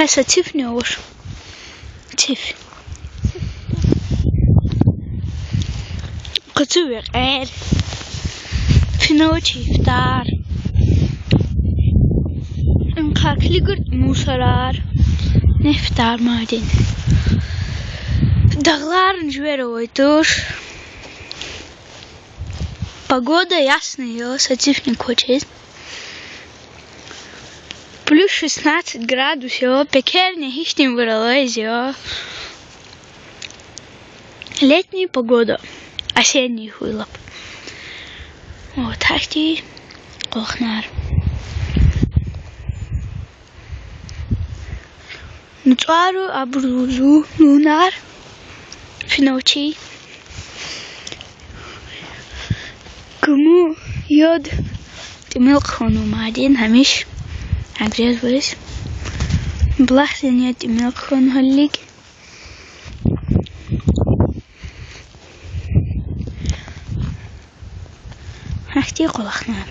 Pesa çift ne olur? Çift. Kultuur er. Fino çiftler. En kakligur musarar. Neftar madin. Dağların жверойтуш. Погода ясная, сатифник хочет. плюс 16 градусов. пекельня гічнім виролезі. Летняя погода, осенний хуйлоп. Вот так ти кохнар. Нуцару абрузу нунар финочи. Кому йод тимил хонумадин хамиш. بعدين همش عجز بس بلاحظ ان تملق خون هليك هحتي قلقنا